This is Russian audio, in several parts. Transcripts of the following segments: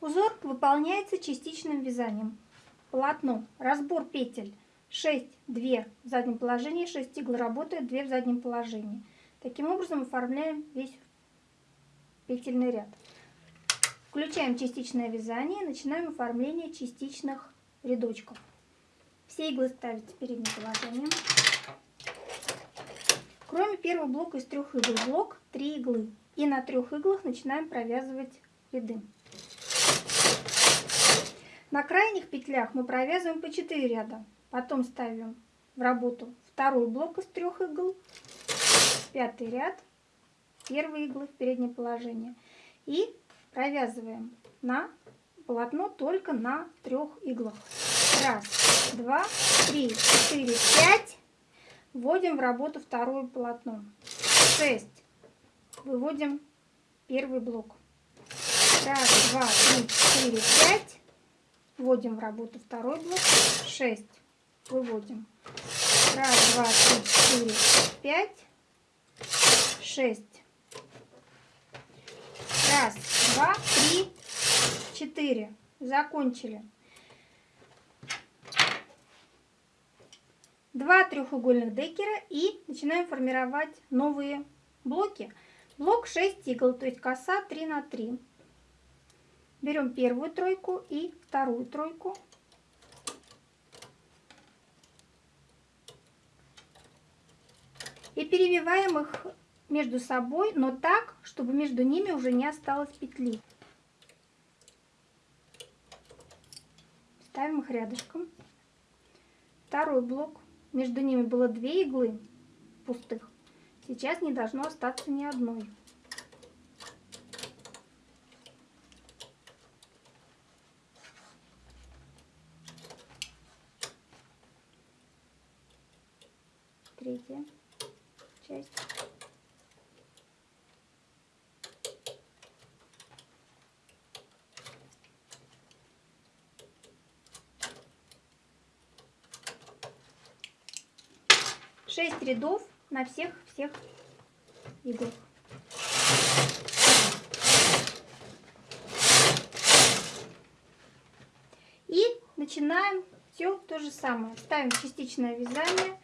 Узор выполняется частичным вязанием. Полотно. Разбор петель. 6, 2 в заднем положении, 6 игл работают, 2 в заднем положении. Таким образом оформляем весь петельный ряд. Включаем частичное вязание начинаем оформление частичных рядочков. Все иглы ставите в переднее положение. Кроме первого блока из трех игл, блок 3 иглы. И на трех иглах начинаем провязывать ряды. На крайних петлях мы провязываем по 4 ряда. Потом ставим в работу второй блок из трех игл, пятый ряд, первые иглы в переднее положение. И провязываем на полотно только на трех иглах. Раз, два, три, четыре, пять. Вводим в работу второе полотно. Шесть. Выводим первый блок. Раз, два, три, четыре, пять. Вводим в работу второй блок. Шесть выводим. Раз, два, три, четыре, пять, шесть. Раз, два, три, четыре. Закончили. Два треугольных декера и начинаем формировать новые блоки. Блок 6 игл, то есть коса 3 на 3. Берем первую тройку и вторую тройку. И перевиваем их между собой, но так, чтобы между ними уже не осталось петли. Ставим их рядышком. Второй блок. Между ними было две иглы пустых. Сейчас не должно остаться ни одной. Третья часть. Шесть рядов на всех всех иглах. И начинаем все то же самое. Ставим частичное вязание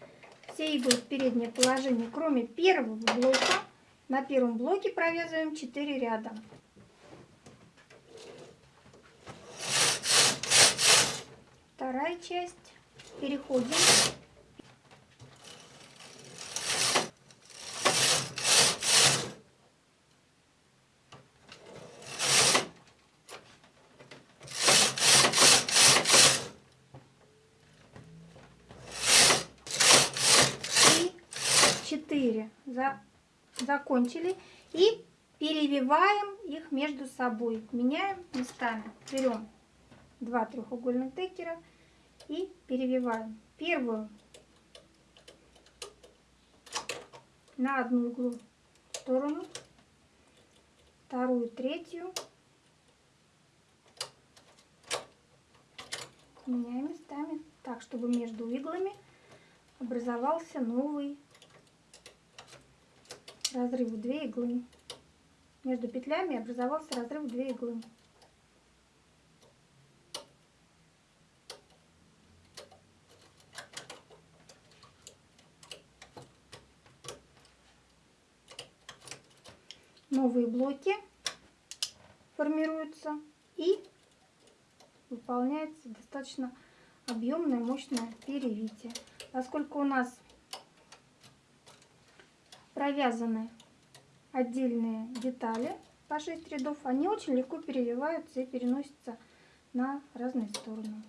все иглы в переднее положение, кроме первого блока. На первом блоке провязываем 4 ряда. Вторая часть. Переходим за, закончили. И перевиваем их между собой. Меняем местами. Берем два треугольных декера и перевиваем. Первую на одну иглу в сторону, вторую, третью. Меняем местами так, чтобы между иглами образовался новый разрыв в 2 иглы. Между петлями образовался разрыв в 2 иглы. Новые блоки формируются и выполняется достаточно объемное, мощное перевитие. Поскольку у нас провязаны отдельные детали по 6 рядов, они очень легко переливаются и переносятся на разные стороны.